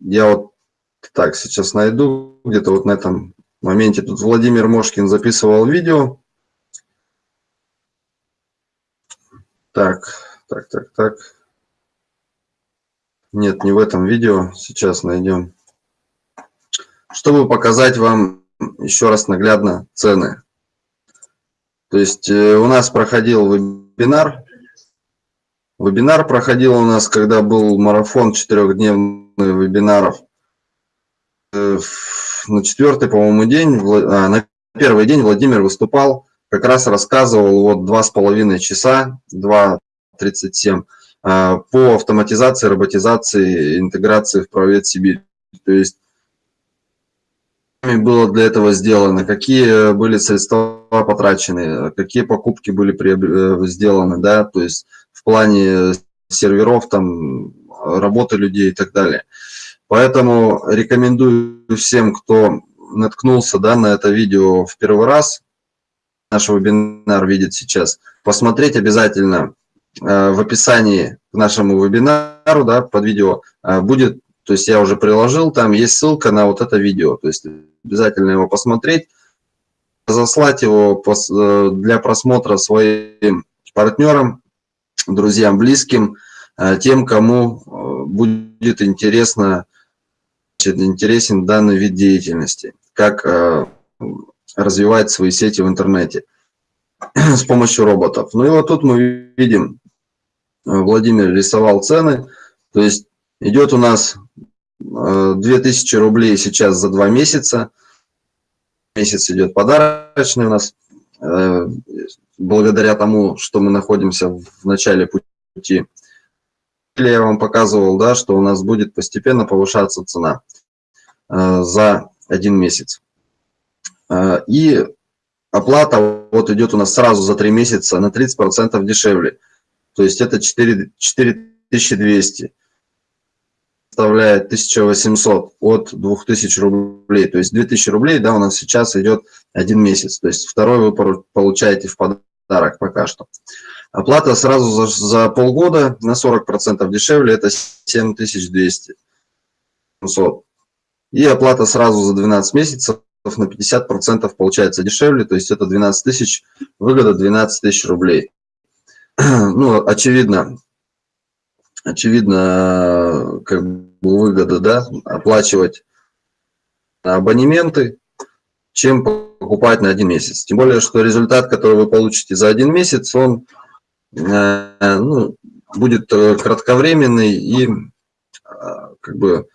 [SPEAKER 1] Я вот так сейчас найду, где-то вот на этом моменте. Тут Владимир Мошкин записывал видео. Так, так, так, так. Нет, не в этом видео. Сейчас найдем. Чтобы показать вам еще раз наглядно цены. То есть э, у нас проходил вебинар. Вебинар проходил у нас, когда был марафон четырехдневных вебинаров. Э, на четвертый, по-моему, день, а, на первый день Владимир выступал, как раз рассказывал вот два с половиной часа, 2.37 а, по автоматизации, роботизации, интеграции в правовед Сибирь. То есть было для этого сделано, какие были средства потрачены, какие покупки были э, сделаны, да, то есть в плане серверов, там, работы людей и так далее. Поэтому рекомендую всем, кто наткнулся да, на это видео в первый раз, наш вебинар видит сейчас, посмотреть обязательно в описании к нашему вебинару, да, под видео э, будет, то есть я уже приложил, там есть ссылка на вот это видео, то есть обязательно его посмотреть, заслать его э, для просмотра своим партнерам, друзьям, близким, тем, кому будет интересно, интересен данный вид деятельности, как развивать свои сети в интернете. с помощью роботов. Ну и вот тут мы видим, Владимир рисовал цены, то есть идет у нас 2000 рублей сейчас за два месяца, месяц идет подарочный у нас, благодаря тому, что мы находимся в начале пути. Я вам показывал, да, что у нас будет постепенно повышаться цена э, за один месяц. Э, и оплата вот идет у нас сразу за три месяца на 30% дешевле. То есть это 4, 4200 составляет 1800 от 2000 рублей. То есть 2000 рублей, да, у нас сейчас идет один месяц. То есть второй вы получаете в подарок пока что. Оплата сразу за, за полгода на 40% дешевле, это 7200. 700. И оплата сразу за 12 месяцев на 50% получается дешевле, то есть это 12 тысяч, выгода 12 тысяч рублей. Ну, очевидно, очевидно, как бы выгода, да, оплачивать абонементы, чем покупать на один месяц. Тем более, что результат, который вы получите за один месяц, он э, ну, будет э, кратковременный и э, как бы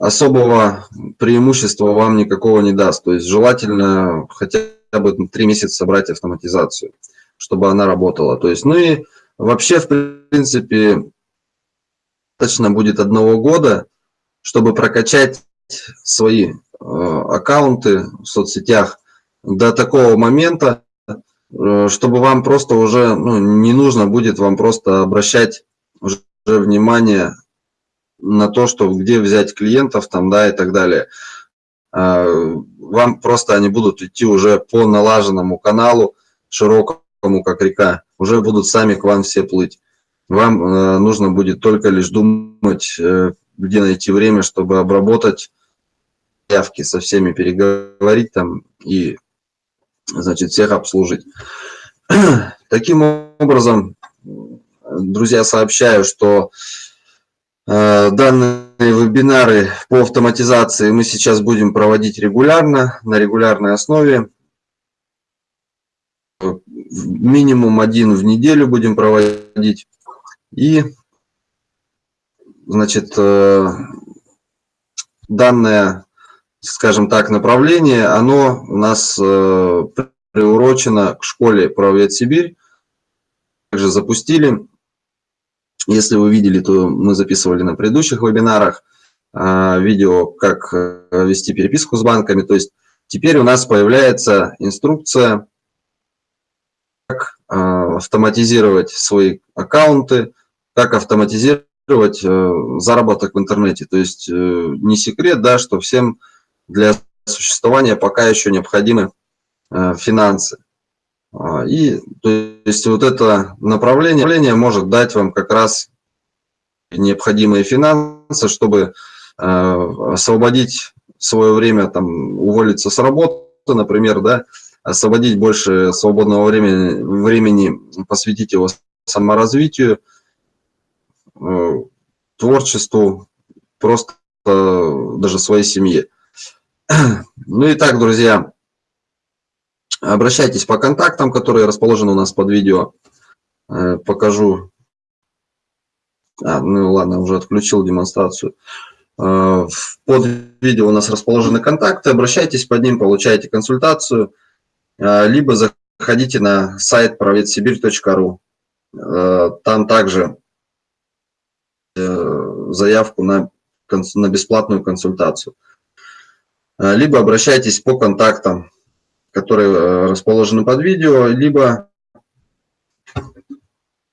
[SPEAKER 1] особого преимущества вам никакого не даст. То есть желательно хотя бы три месяца собрать автоматизацию, чтобы она работала. То есть, ну и вообще, в принципе, достаточно будет одного года, чтобы прокачать свои э, аккаунты в соцсетях до такого момента, э, чтобы вам просто уже ну, не нужно будет вам просто обращать уже внимание на то, что где взять клиентов там, да, и так далее. Э, вам просто они будут идти уже по налаженному каналу, широкому, как река, уже будут сами к вам все плыть. Вам э, нужно будет только лишь думать, э, где найти время, чтобы обработать явки, со всеми переговорить там и, значит, всех обслужить. Таким образом, друзья, сообщаю, что э, данные вебинары по автоматизации мы сейчас будем проводить регулярно, на регулярной основе. Минимум один в неделю будем проводить. И, значит, э, данное, скажем так, направление, оно у нас э, приурочено к школе «Правовед Сибирь». Также запустили. Если вы видели, то мы записывали на предыдущих вебинарах э, видео, как вести переписку с банками. То есть теперь у нас появляется инструкция, автоматизировать свои аккаунты, как автоматизировать э, заработок в интернете. То есть э, не секрет, да, что всем для существования пока еще необходимы э, финансы. А, и то есть вот это направление, направление может дать вам как раз необходимые финансы, чтобы освободить свое время, там, уволиться с работы, например, да, освободить больше свободного времени, времени посвятить его саморазвитию, Э, творчеству, просто даже своей семье. Ну и так, друзья, обращайтесь по контактам, которые расположены у нас под видео. Э, покажу. А, ну ладно, уже отключил демонстрацию. Э, под видео у нас расположены контакты. Обращайтесь под ним, получайте консультацию. Либо заходите на сайт праведсибирь.ру. Там также Э, заявку на, на бесплатную консультацию. Э, либо обращайтесь по контактам, которые э, расположены под видео, либо,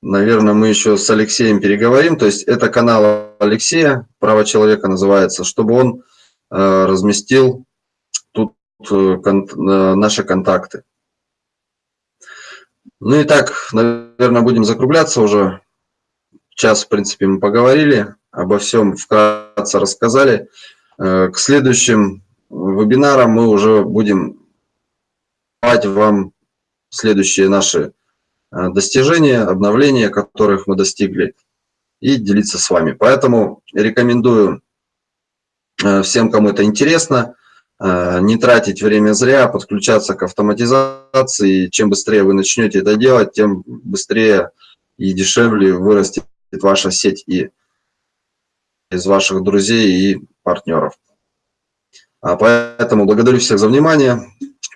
[SPEAKER 1] наверное, мы еще с Алексеем переговорим. То есть это канал Алексея, право человека называется, чтобы он разместил тут наши контакты. Ну и так, наверное, будем закругляться уже. Час, в принципе, мы поговорили, обо всем вкратце рассказали. Э, к следующим вебинарам мы уже будем давать вам следующие наши э, достижения, обновления, которых мы достигли, и делиться с вами. Поэтому рекомендую э, всем, кому это интересно, э, не тратить время зря, подключаться к автоматизации. Чем быстрее вы начнете это делать, тем быстрее и дешевле вырастет ваша сеть и из ваших друзей и партнеров. А поэтому благодарю всех за внимание.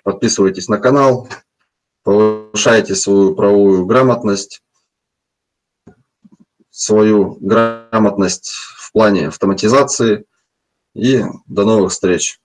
[SPEAKER 1] Подписывайтесь на канал, повышайте свою правовую грамотность, свою грамотность в плане автоматизации. И до новых встреч!